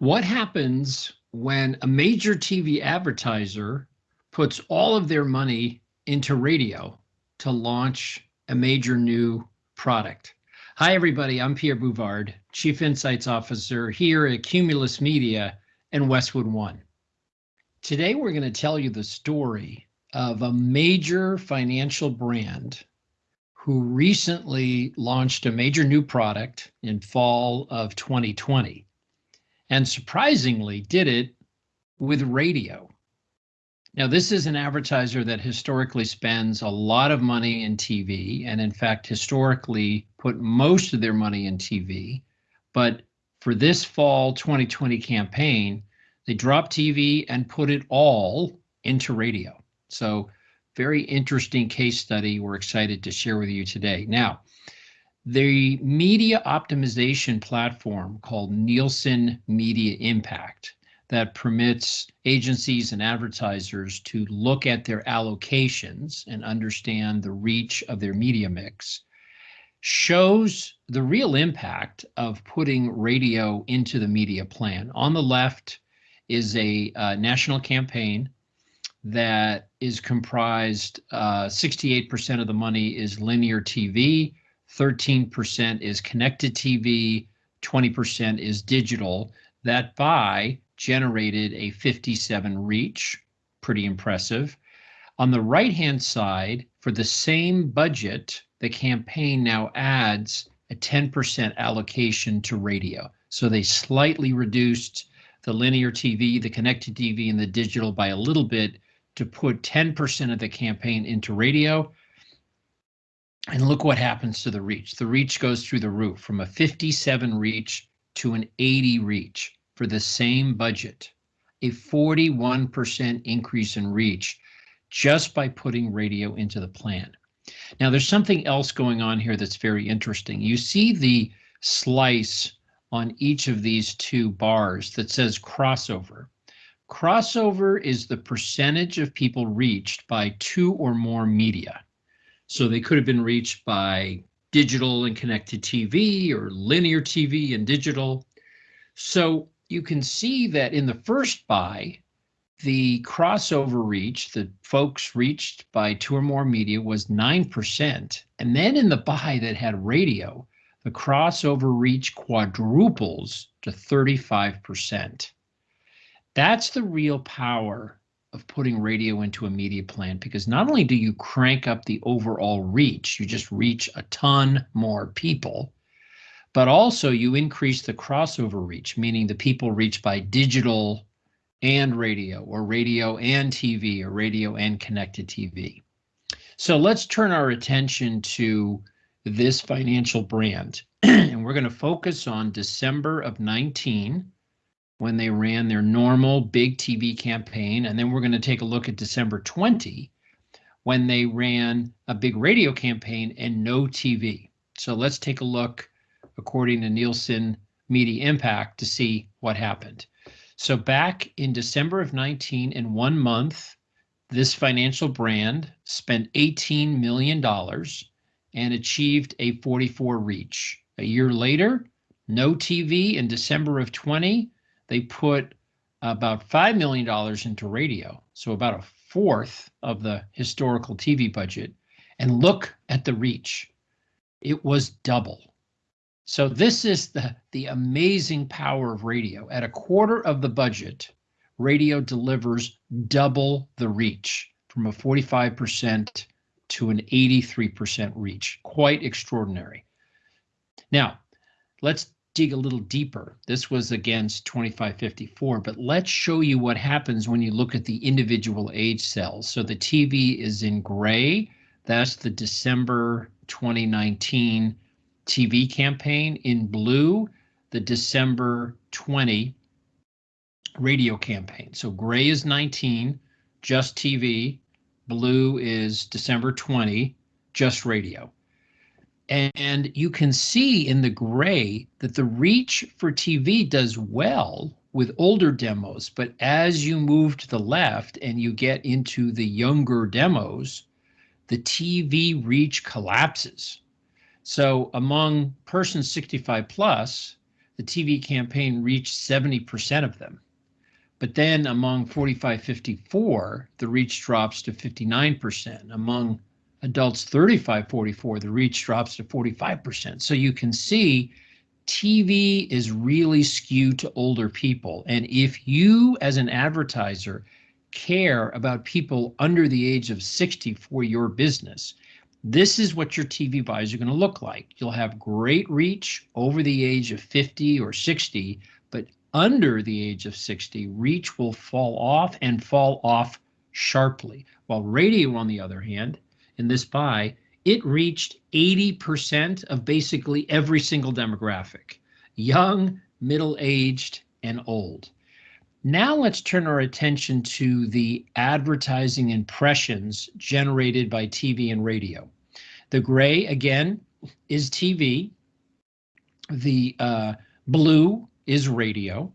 What happens when a major TV advertiser puts all of their money into radio to launch a major new product? Hi, everybody. I'm Pierre Bouvard, Chief Insights Officer here at Cumulus Media and Westwood One. Today, we're going to tell you the story of a major financial brand who recently launched a major new product in fall of 2020 and surprisingly did it with radio. Now, this is an advertiser that historically spends a lot of money in TV and in fact, historically put most of their money in TV. But for this fall 2020 campaign, they dropped TV and put it all into radio. So very interesting case study we're excited to share with you today. Now, the media optimization platform called Nielsen Media Impact that permits agencies and advertisers to look at their allocations and understand the reach of their media mix shows the real impact of putting radio into the media plan. On the left is a uh, national campaign that is comprised 68% uh, of the money is linear TV, 13% is connected TV, 20% is digital. That buy generated a 57 reach, pretty impressive. On the right hand side, for the same budget, the campaign now adds a 10% allocation to radio. So they slightly reduced the linear TV, the connected TV, and the digital by a little bit to put 10% of the campaign into radio. And look what happens to the reach. The reach goes through the roof from a 57 reach to an 80 reach for the same budget, a 41% increase in reach just by putting radio into the plan. Now there's something else going on here that's very interesting. You see the slice on each of these two bars that says crossover. Crossover is the percentage of people reached by two or more media. So they could have been reached by digital and connected TV or linear TV and digital. So you can see that in the first buy, the crossover reach, the folks reached by two or more media was 9%. And then in the buy that had radio, the crossover reach quadruples to 35%. That's the real power of putting radio into a media plan because not only do you crank up the overall reach, you just reach a ton more people, but also you increase the crossover reach, meaning the people reached by digital and radio or radio and TV or radio and connected TV. So let's turn our attention to this financial brand and we're going to focus on December of 19 when they ran their normal big TV campaign. And then we're going to take a look at December 20 when they ran a big radio campaign and no TV. So let's take a look according to Nielsen Media Impact to see what happened. So back in December of 19 in one month, this financial brand spent $18 million and achieved a 44 reach. A year later, no TV in December of 20, they put about $5 million into radio, so about a fourth of the historical TV budget. And look at the reach. It was double. So this is the, the amazing power of radio. At a quarter of the budget, radio delivers double the reach from a 45% to an 83% reach. Quite extraordinary. Now, let's dig a little deeper. This was against 2554, but let's show you what happens when you look at the individual age cells. So the TV is in gray. That's the December 2019 TV campaign. In blue, the December 20 radio campaign. So gray is 19, just TV. Blue is December 20, just radio. And you can see in the gray that the reach for TV does well with older demos, but as you move to the left and you get into the younger demos, the TV reach collapses. So among persons 65 plus, the TV campaign reached 70% of them. But then among 45 54, the reach drops to 59%. Among adults 35 44, the reach drops to 45%. So you can see TV is really skewed to older people. And if you, as an advertiser, care about people under the age of 60 for your business, this is what your TV buys are going to look like. You'll have great reach over the age of 50 or 60, but under the age of 60, reach will fall off and fall off sharply. While radio, on the other hand, in this buy, it reached 80% of basically every single demographic young, middle aged, and old. Now let's turn our attention to the advertising impressions generated by TV and radio. The gray, again, is TV. The uh, blue is radio.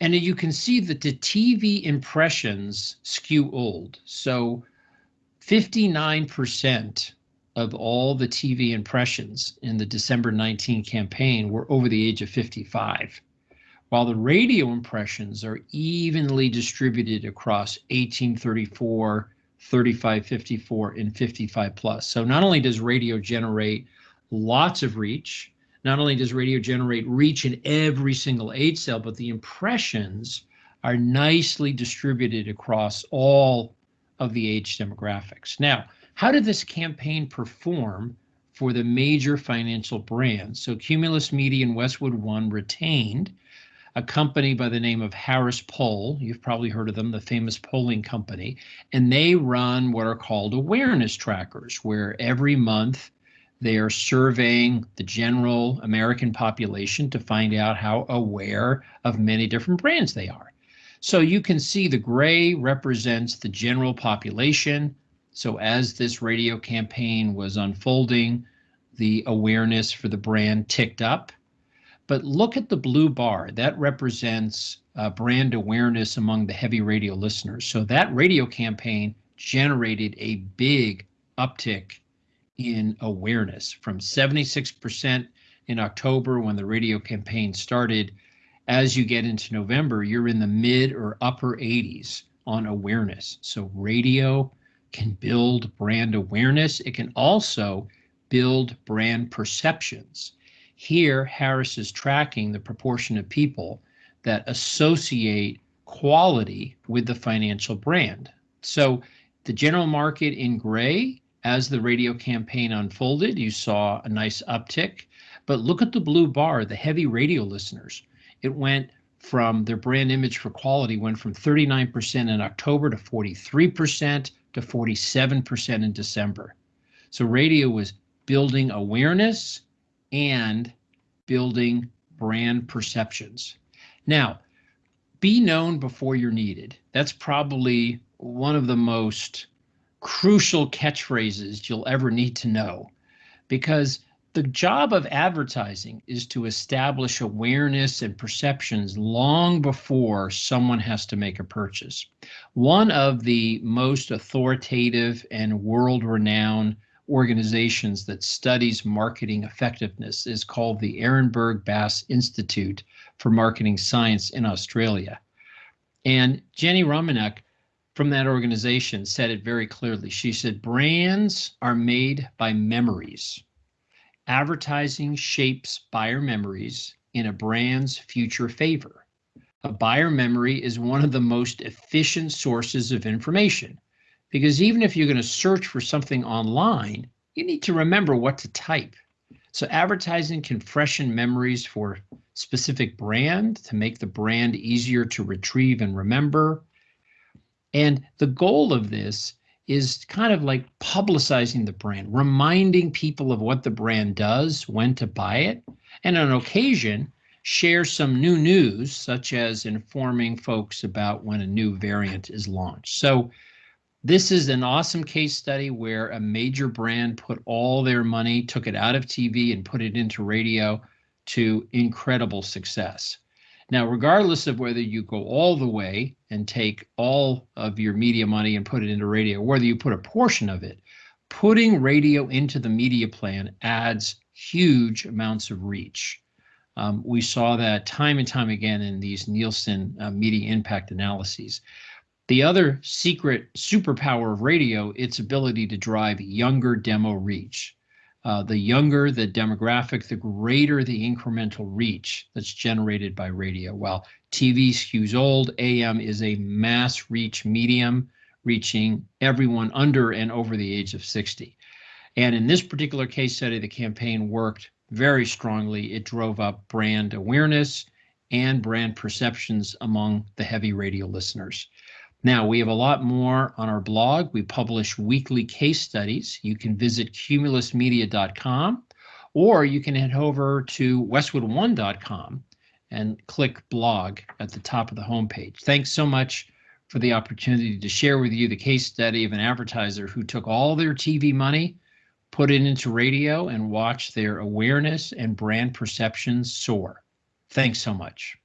And you can see that the TV impressions skew old. So 59% of all the TV impressions in the December 19 campaign were over the age of 55, while the radio impressions are evenly distributed across 1834, 3554, and 55 plus. So not only does radio generate lots of reach, not only does radio generate reach in every single age cell, but the impressions are nicely distributed across all of the age demographics. Now, how did this campaign perform for the major financial brands? So Cumulus Media and Westwood One retained a company by the name of Harris Poll. You've probably heard of them, the famous polling company. And they run what are called awareness trackers, where every month they are surveying the general American population to find out how aware of many different brands they are. So you can see the gray represents the general population. So as this radio campaign was unfolding, the awareness for the brand ticked up. But look at the blue bar. That represents uh, brand awareness among the heavy radio listeners. So that radio campaign generated a big uptick in awareness from 76% in October when the radio campaign started. As you get into November, you're in the mid or upper 80s on awareness. So radio can build brand awareness. It can also build brand perceptions. Here, Harris is tracking the proportion of people that associate quality with the financial brand. So the general market in gray, as the radio campaign unfolded, you saw a nice uptick. But look at the blue bar, the heavy radio listeners. It went from their brand image for quality went from 39% in October to 43% to 47% in December. So radio was building awareness and building brand perceptions. Now, be known before you're needed. That's probably one of the most crucial catchphrases you'll ever need to know because the job of advertising is to establish awareness and perceptions long before someone has to make a purchase. One of the most authoritative and world renowned organizations that studies marketing effectiveness is called the Ehrenberg Bass Institute for Marketing Science in Australia. And Jenny Romaniuk from that organization said it very clearly. She said, brands are made by memories Advertising shapes buyer memories in a brand's future favor. A buyer memory is one of the most efficient sources of information because even if you're going to search for something online, you need to remember what to type. So advertising can freshen memories for specific brand to make the brand easier to retrieve and remember. And the goal of this is kind of like publicizing the brand, reminding people of what the brand does, when to buy it, and on occasion, share some new news, such as informing folks about when a new variant is launched. So this is an awesome case study where a major brand put all their money, took it out of TV and put it into radio to incredible success. Now, regardless of whether you go all the way and take all of your media money and put it into radio, whether you put a portion of it, putting radio into the media plan adds huge amounts of reach. Um, we saw that time and time again in these Nielsen uh, media impact analyses. The other secret superpower of radio, its ability to drive younger demo reach. Uh, the younger the demographic, the greater the incremental reach that's generated by radio. While TV skews old, AM is a mass reach medium, reaching everyone under and over the age of 60. And in this particular case study, the campaign worked very strongly. It drove up brand awareness and brand perceptions among the heavy radio listeners. Now, we have a lot more on our blog. We publish weekly case studies. You can visit cumulusmedia.com or you can head over to westwood1.com and click blog at the top of the homepage. Thanks so much for the opportunity to share with you the case study of an advertiser who took all their TV money, put it into radio, and watched their awareness and brand perceptions soar. Thanks so much.